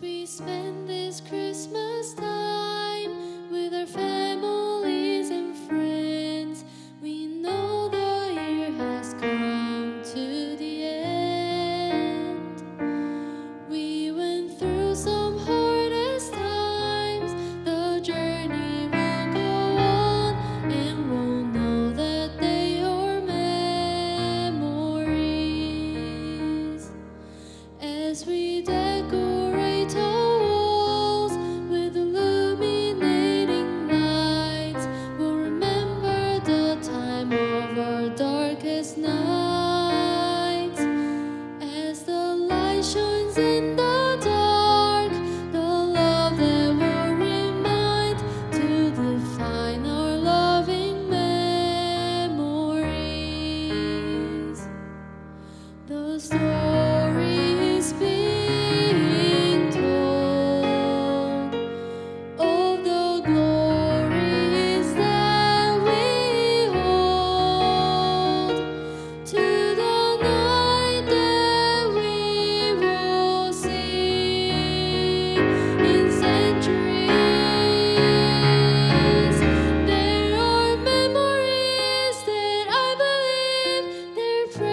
we spend this Christmas time